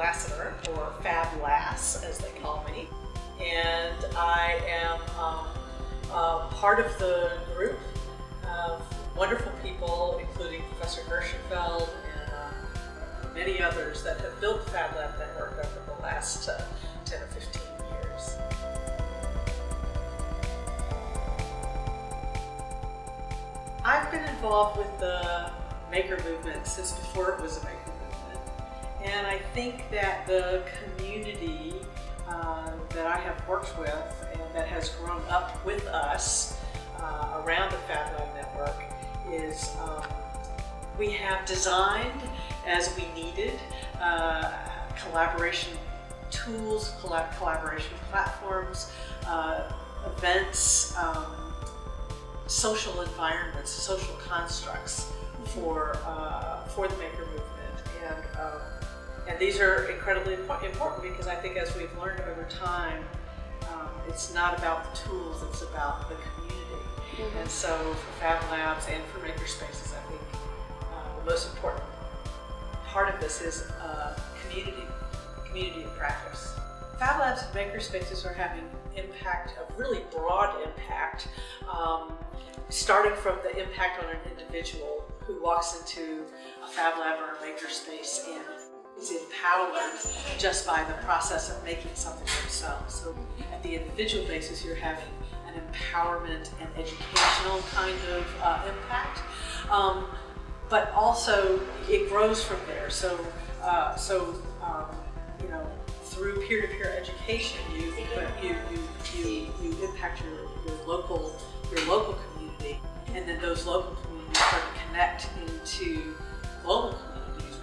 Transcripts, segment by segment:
Lassiter, or Fab Lass, as they call me. And I am um, uh, part of the group of wonderful people, including Professor Gershenfeld and uh, many others that have built Fab Lab network over the last uh, 10 or 15 years. I've been involved with the maker movement since before it was a maker. And I think that the community uh, that I have worked with and that has grown up with us uh, around the Fab Lab network is um, we have designed as we needed uh, collaboration tools, collab collaboration platforms, uh, events, um, social environments, social constructs for uh, for the maker movement, and um, and these are incredibly important because I think as we've learned over time, um, it's not about the tools; it's about the community. Mm -hmm. And so for Fab Labs and for Makerspaces, I think uh, the most important part of this is uh, community, community of practice. Fab Labs and Makerspaces are having impact, a really broad impact. Um, starting from the impact on an individual who walks into a Fab Lab or a makerspace and is empowered just by the process of making something themselves. So at the individual basis, you're having an empowerment and educational kind of uh, impact. Um, but also it grows from there. So, uh, so um, you know, through peer-to-peer -peer education, you, you, you, you, you impact your, your local your local community, and then those local communities start to connect into global communities,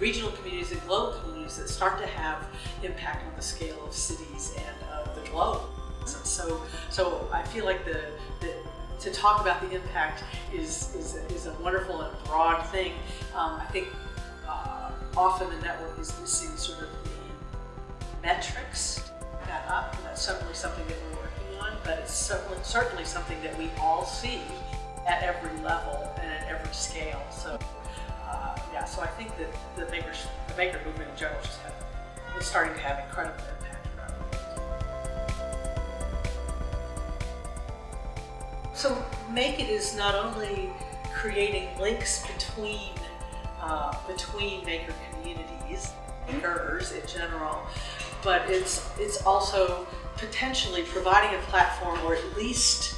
regional communities and global communities that start to have impact on the scale of cities and of the globe. So, so I feel like the, the to talk about the impact is, is, is a wonderful and broad thing. Um, I think uh, often the network is missing sort of the metrics that up, and that's certainly something that we're working on, but it's certainly, certainly something that we all see at every level and at every scale. Maker movement in general just have, is starting to have incredible impact So Make It is not only creating links between uh, between maker communities, makers in general, but it's it's also potentially providing a platform or at least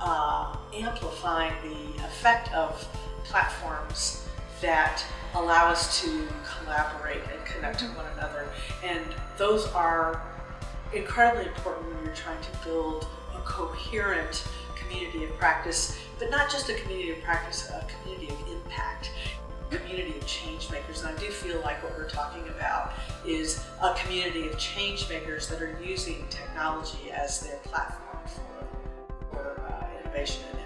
uh, amplifying the effect of platforms that allow us to collaborate and connect with one another. And those are incredibly important when you're trying to build a coherent community of practice, but not just a community of practice, a community of impact a community of change makers. And I do feel like what we're talking about is a community of change makers that are using technology as their platform for, for uh, innovation and